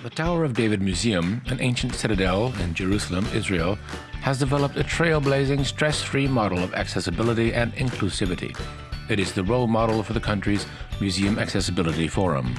The Tower of David Museum, an ancient citadel in Jerusalem, Israel, has developed a trailblazing, stress free model of accessibility and inclusivity. It is the role model for the country's Museum Accessibility Forum.